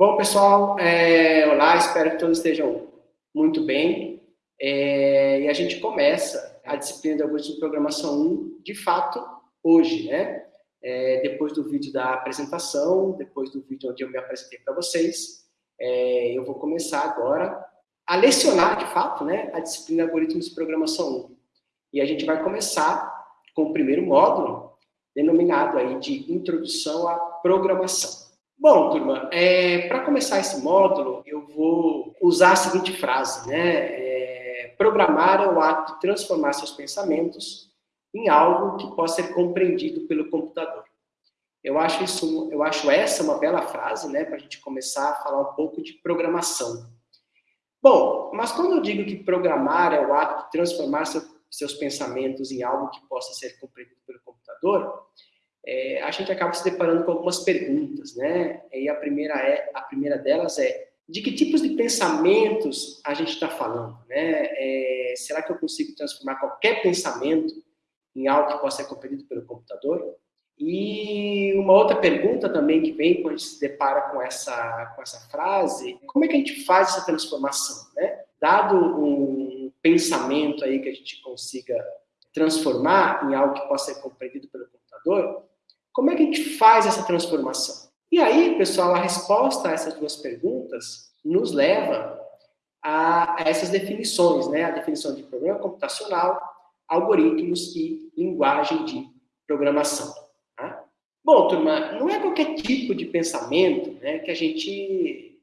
Bom, pessoal, é, olá, espero que todos estejam muito bem. É, e a gente começa a disciplina de algoritmo de programação 1, de fato, hoje, né? É, depois do vídeo da apresentação, depois do vídeo onde eu me apresentei para vocês, é, eu vou começar agora a lecionar, de fato, né, a disciplina de algoritmos de programação 1. E a gente vai começar com o primeiro módulo, denominado aí de Introdução à Programação. Bom, turma, é, para começar esse módulo, eu vou usar a seguinte frase, né? É, programar é o ato de transformar seus pensamentos em algo que possa ser compreendido pelo computador. Eu acho isso, eu acho essa uma bela frase, né, para a gente começar a falar um pouco de programação. Bom, mas quando eu digo que programar é o ato de transformar seu, seus pensamentos em algo que possa ser compreendido pelo computador, é, a gente acaba se deparando com algumas perguntas, né? E a primeira é, a primeira delas é de que tipos de pensamentos a gente está falando, né? É, será que eu consigo transformar qualquer pensamento em algo que possa ser compreendido pelo computador? E uma outra pergunta também que vem quando a gente se depara com essa, com essa frase, como é que a gente faz essa transformação, né? Dado um pensamento aí que a gente consiga transformar em algo que possa ser compreendido pelo computador, como é que a gente faz essa transformação? E aí, pessoal, a resposta a essas duas perguntas nos leva a, essas definições, né? A definição de programa computacional, algoritmos e linguagem de programação. Tá? Bom, turma, não é qualquer tipo de pensamento né, que a gente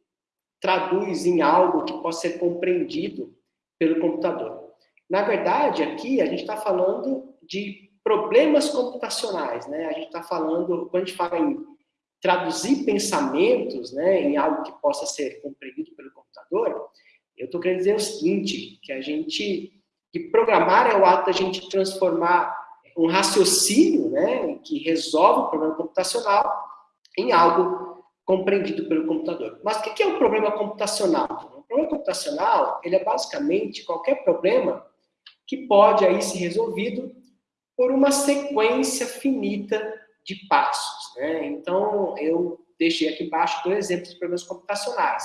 traduz em algo que possa ser compreendido pelo computador. Na verdade, aqui a gente está falando de problemas computacionais, né? A gente está falando, quando a gente fala em traduzir pensamentos, né, em algo que possa ser compreendido pelo computador, eu estou querendo dizer o seguinte, que a gente, que programar é o ato da gente transformar um raciocínio, né, que resolve o problema computacional, em algo compreendido pelo computador. Mas o que é um problema computacional? O problema computacional, ele é basicamente qualquer problema que pode aí ser resolvido por uma sequência finita de passos. Né? Então, eu deixei aqui embaixo dois exemplos de problemas computacionais.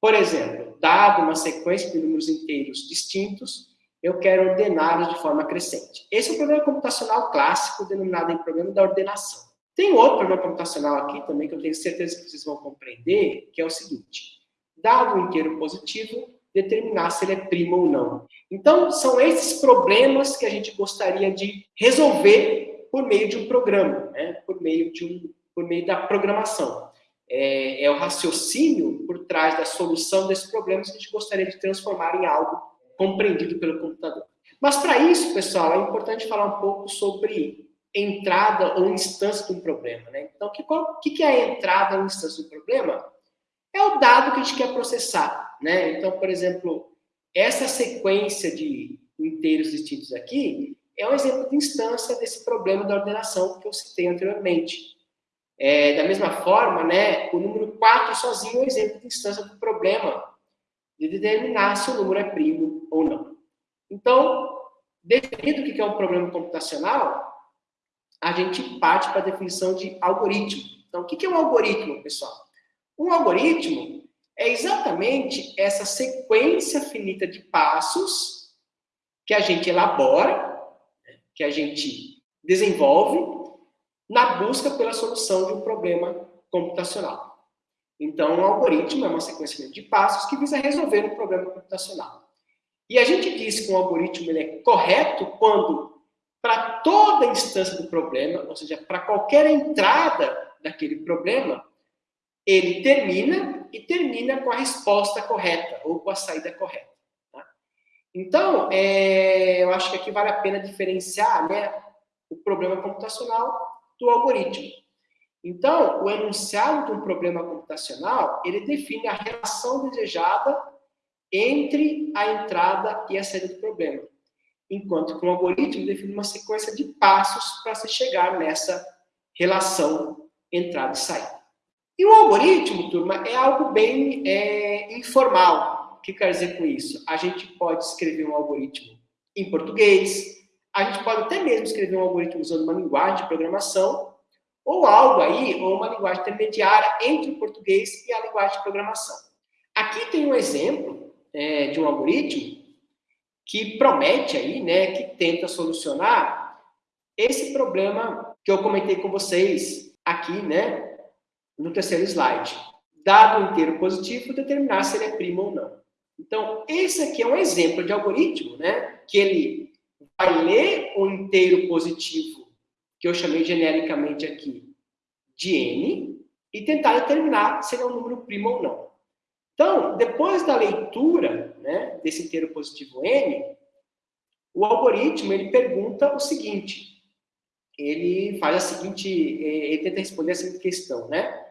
Por exemplo, dado uma sequência de números inteiros distintos, eu quero ordená-los de forma crescente. Esse é o problema computacional clássico, denominado em problema da ordenação. Tem outro problema computacional aqui também, que eu tenho certeza que vocês vão compreender, que é o seguinte. Dado um inteiro positivo, determinar se ele é primo ou não. Então, são esses problemas que a gente gostaria de resolver por meio de um programa, né? por, meio de um, por meio da programação. É, é o raciocínio por trás da solução desses problemas que a gente gostaria de transformar em algo compreendido pelo computador. Mas para isso, pessoal, é importante falar um pouco sobre entrada ou instância de um problema. Né? Então, o que, que é a entrada ou instância do problema? É o dado que a gente quer processar. Né? Então, por exemplo, essa sequência de inteiros distintos aqui é um exemplo de instância desse problema da ordenação que eu citei anteriormente. É, da mesma forma, né, o número 4 sozinho é um exemplo de instância do problema de determinar se o número é primo ou não. Então, definido o que é um problema computacional, a gente parte para a definição de algoritmo. Então, o que é um algoritmo, pessoal? Um algoritmo é exatamente essa sequência finita de passos que a gente elabora, que a gente desenvolve na busca pela solução de um problema computacional. Então, um algoritmo é uma sequência de passos que visa resolver um problema computacional. E a gente diz que um algoritmo ele é correto quando, para toda instância do problema, ou seja, para qualquer entrada daquele problema, ele termina e termina com a resposta correta ou com a saída correta. Tá? Então, é, eu acho que aqui vale a pena diferenciar né, o problema computacional do algoritmo. Então, o enunciado de um problema computacional, ele define a relação desejada entre a entrada e a saída do problema. Enquanto que o algoritmo define uma sequência de passos para se chegar nessa relação entrada e saída. E o algoritmo, turma, é algo bem é, informal. O que quer dizer com isso? A gente pode escrever um algoritmo em português, a gente pode até mesmo escrever um algoritmo usando uma linguagem de programação, ou algo aí, ou uma linguagem intermediária entre o português e a linguagem de programação. Aqui tem um exemplo é, de um algoritmo que promete aí, né, que tenta solucionar esse problema que eu comentei com vocês aqui, né, no terceiro slide. Dado inteiro positivo, determinar se ele é primo ou não. Então, esse aqui é um exemplo de algoritmo, né, que ele vai ler o inteiro positivo, que eu chamei genericamente aqui de n, e tentar determinar se ele é um número primo ou não. Então, depois da leitura né, desse inteiro positivo n, o algoritmo ele pergunta o seguinte, ele faz a seguinte, ele tenta responder a seguinte questão, né?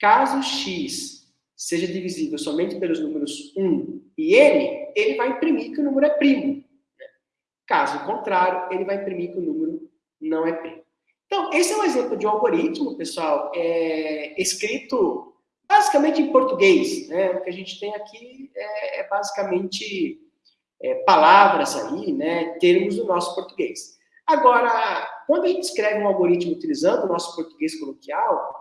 Caso x seja divisível somente pelos números 1 e n, ele vai imprimir que o número é primo. Né? Caso contrário, ele vai imprimir que o número não é primo. Então, esse é um exemplo de um algoritmo, pessoal, é, escrito basicamente em português. Né? O que a gente tem aqui é, é basicamente é, palavras aí, né, termos do nosso português. Agora, quando a gente escreve um algoritmo utilizando o nosso português coloquial,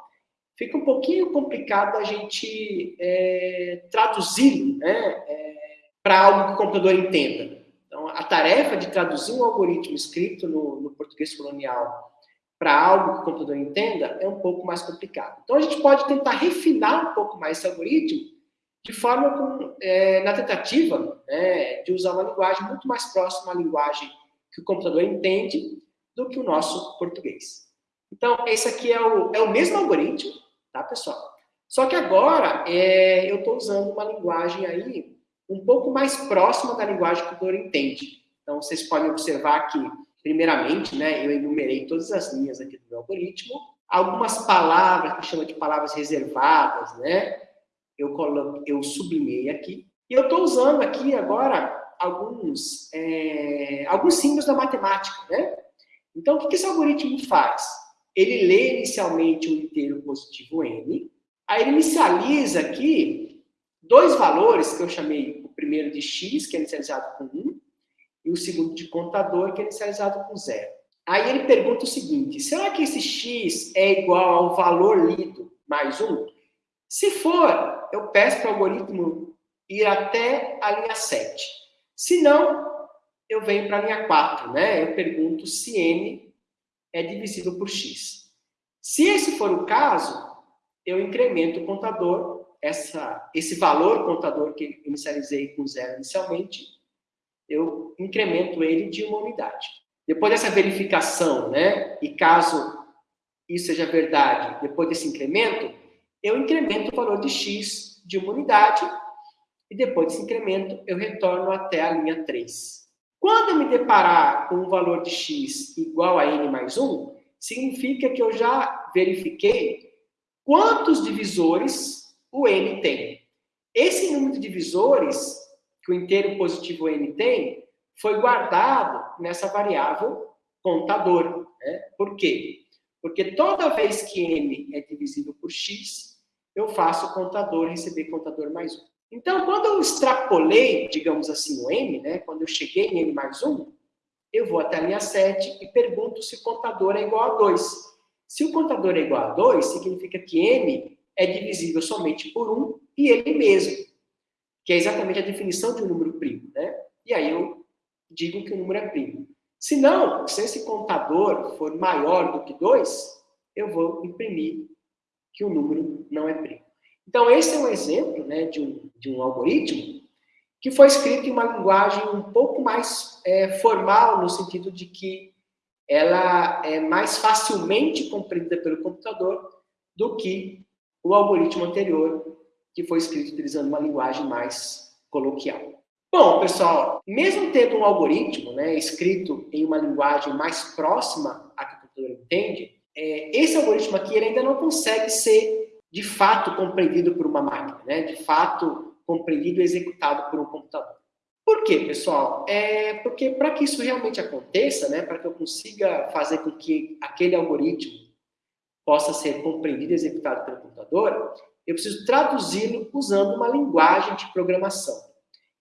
fica um pouquinho complicado a gente é, traduzir né, é, para algo que o computador entenda. Então, a tarefa de traduzir um algoritmo escrito no, no português colonial para algo que o computador entenda é um pouco mais complicado. Então, a gente pode tentar refinar um pouco mais esse algoritmo de forma com, é, na tentativa né, de usar uma linguagem muito mais próxima à linguagem que o computador entende do que o nosso português. Então, esse aqui é o, é o mesmo algoritmo, tá, pessoal? Só que agora é, eu estou usando uma linguagem aí um pouco mais próxima da linguagem que o computador entende. Então, vocês podem observar que Primeiramente, né, eu enumerei todas as linhas aqui do meu algoritmo. Algumas palavras, que chama de palavras reservadas, né, eu, colo eu sublinhei aqui. E eu estou usando aqui agora alguns, é, alguns símbolos da matemática, né? Então, o que esse algoritmo faz? Ele lê inicialmente o inteiro positivo n, aí ele inicializa aqui dois valores que eu chamei o primeiro de x, que é inicializado com 1, e o segundo de contador, que é inicializado com zero. Aí ele pergunta o seguinte, será que esse x é igual ao valor lido mais um? Se for, eu peço para o algoritmo ir até a linha 7. Se não, eu venho para a linha 4, né? Eu pergunto se n é divisível por x. Se esse for o caso, eu incremento o contador, essa, esse valor contador que inicializei com zero inicialmente, eu incremento ele de uma unidade. Depois dessa verificação, né, e caso isso seja verdade, depois desse incremento, eu incremento o valor de x de uma unidade e depois desse incremento eu retorno até a linha 3. Quando eu me deparar com um valor de x igual a n mais 1, significa que eu já verifiquei quantos divisores o n tem. Esse número de divisores que o inteiro positivo n tem, foi guardado nessa variável contador. Né? Por quê? Porque toda vez que n é divisível por x, eu faço o contador receber contador mais 1. Então, quando eu extrapolei, digamos assim, o n, né? quando eu cheguei em n mais 1, eu vou até a linha 7 e pergunto se o contador é igual a 2. Se o contador é igual a 2, significa que n é divisível somente por 1 e ele mesmo que é exatamente a definição de um número primo, né? E aí eu digo que o número é primo. Se não, se esse contador for maior do que 2, eu vou imprimir que o número não é primo. Então, esse é um exemplo né, de, um, de um algoritmo que foi escrito em uma linguagem um pouco mais é, formal, no sentido de que ela é mais facilmente compreendida pelo computador do que o algoritmo anterior, que foi escrito utilizando uma linguagem mais coloquial. Bom, pessoal, mesmo tendo um algoritmo né, escrito em uma linguagem mais próxima à que o computador entende, é, esse algoritmo aqui ainda não consegue ser de fato compreendido por uma máquina, né, de fato compreendido e executado por um computador. Por quê, pessoal? É porque para que isso realmente aconteça, né, para que eu consiga fazer com que aquele algoritmo possa ser compreendido e executado pelo computador, eu preciso traduzi-lo usando uma linguagem de programação.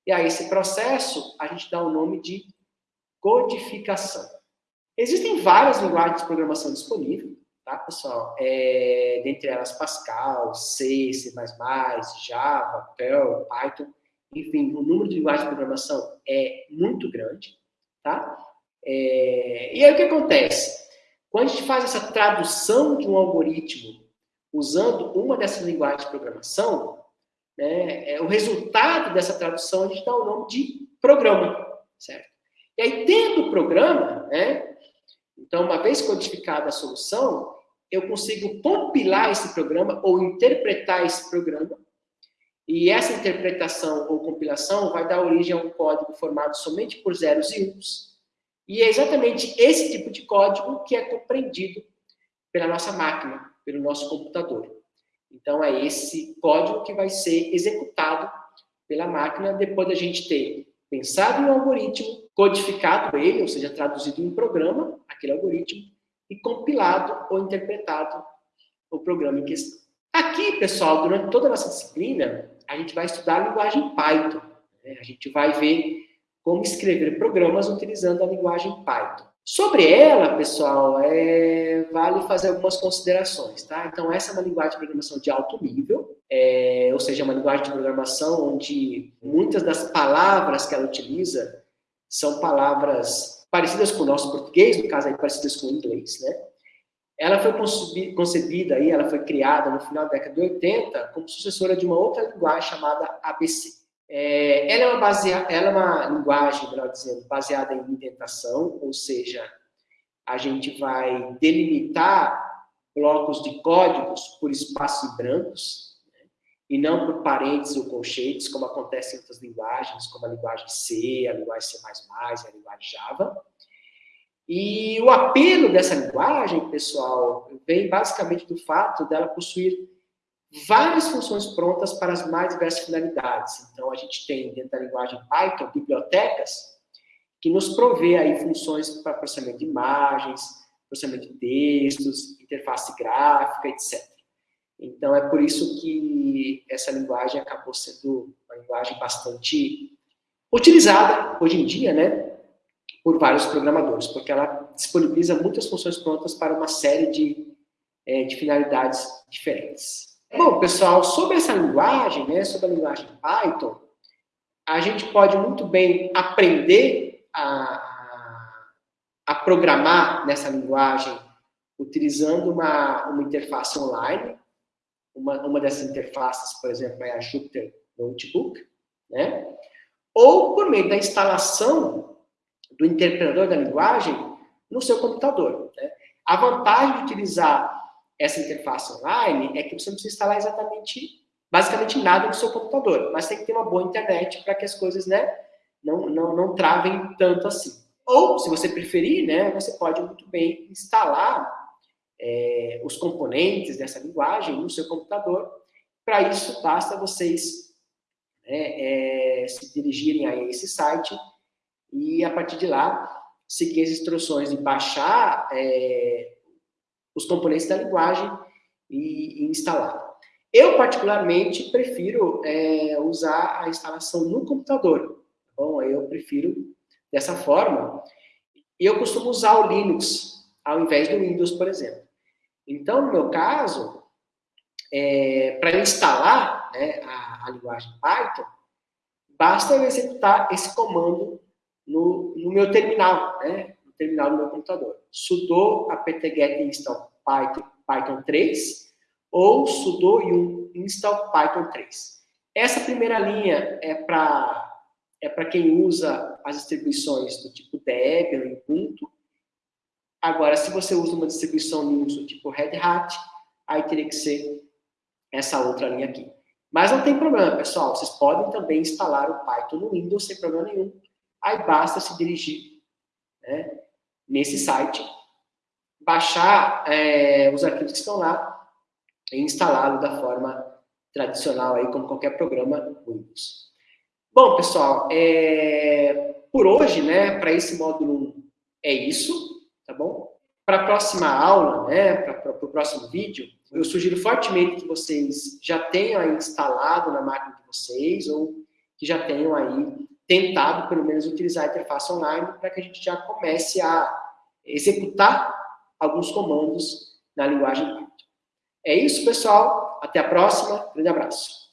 E a esse processo, a gente dá o nome de codificação. Existem várias linguagens de programação disponíveis, tá, pessoal? É, dentre elas Pascal, C, C++, Java, Perl, Python, enfim, o número de linguagens de programação é muito grande, tá? É, e aí o que acontece? Quando a gente faz essa tradução de um algoritmo usando uma dessas linguagens de programação, né, é, o resultado dessa tradução a gente dá o nome de programa, certo? E aí, dentro do programa, né, então, uma vez codificada a solução, eu consigo compilar esse programa ou interpretar esse programa, e essa interpretação ou compilação vai dar origem a um código formado somente por zeros e uns, e é exatamente esse tipo de código que é compreendido pela nossa máquina, pelo nosso computador. Então, é esse código que vai ser executado pela máquina depois da gente ter pensado um algoritmo, codificado ele, ou seja, traduzido em um programa, aquele algoritmo, e compilado ou interpretado o programa em questão. Aqui, pessoal, durante toda a nossa disciplina, a gente vai estudar a linguagem Python. Né? A gente vai ver como escrever programas utilizando a linguagem Python. Sobre ela, pessoal, é, vale fazer algumas considerações, tá? Então, essa é uma linguagem de programação de alto nível, é, ou seja, uma linguagem de programação onde muitas das palavras que ela utiliza são palavras parecidas com o nosso português, no caso aí parecidas com o inglês, né? Ela foi concebida aí, ela foi criada no final da década de 80 como sucessora de uma outra linguagem chamada ABC. É, ela, é uma basea, ela é uma linguagem, melhor dizendo, baseada em indentação, ou seja, a gente vai delimitar blocos de códigos por espaços brancos, e não por parênteses ou colchetes, como acontece em outras linguagens, como a linguagem C, a linguagem C++, a linguagem Java. E o apelo dessa linguagem, pessoal, vem basicamente do fato dela possuir várias funções prontas para as mais diversas finalidades. Então, a gente tem dentro da linguagem Python bibliotecas que nos provê aí funções para processamento de imagens, processamento de textos, interface gráfica, etc. Então, é por isso que essa linguagem acabou sendo uma linguagem bastante utilizada hoje em dia, né, por vários programadores, porque ela disponibiliza muitas funções prontas para uma série de, é, de finalidades diferentes. Bom, pessoal, sobre essa linguagem, né, sobre a linguagem Python, a gente pode muito bem aprender a, a programar nessa linguagem utilizando uma, uma interface online. Uma, uma dessas interfaces, por exemplo, é a Jupyter Notebook, né? Ou por meio da instalação do interpretador da linguagem no seu computador. Né? A vantagem de utilizar essa interface online é que você não precisa instalar exatamente, basicamente nada no seu computador, mas tem que ter uma boa internet para que as coisas, né, não, não, não travem tanto assim. Ou, se você preferir, né, você pode muito bem instalar é, os componentes dessa linguagem no seu computador. Para isso, basta vocês né, é, se dirigirem a esse site e, a partir de lá, seguir as instruções de baixar é, os componentes da linguagem e, e instalar. Eu, particularmente, prefiro é, usar a instalação no computador. Tá bom, eu prefiro dessa forma. Eu costumo usar o Linux, ao invés do Windows, por exemplo. Então, no meu caso, é, para instalar né, a, a, linguagem Python, basta eu executar esse comando no, no meu terminal, né, no terminal do meu computador. sudo apt-get install Python, Python 3 ou sudo yum install Python 3. Essa primeira linha é para é quem usa as distribuições do tipo Debian Ubuntu. Agora, se você usa uma distribuição Linux do tipo Red Hat, aí teria que ser essa outra linha aqui. Mas não tem problema, pessoal. Vocês podem também instalar o Python no Windows sem problema nenhum. Aí basta se dirigir né, nesse site baixar é, os arquivos que estão lá e instalá-lo da forma tradicional, aí, como qualquer programa Windows. Bom, pessoal, é, por hoje, né, para esse módulo 1 é isso, tá bom? Para a próxima aula, né, para o próximo vídeo, eu sugiro fortemente que vocês já tenham aí instalado na máquina de vocês ou que já tenham aí tentado, pelo menos, utilizar a interface online para que a gente já comece a executar alguns comandos na linguagem Python. É isso, pessoal. Até a próxima. Grande abraço.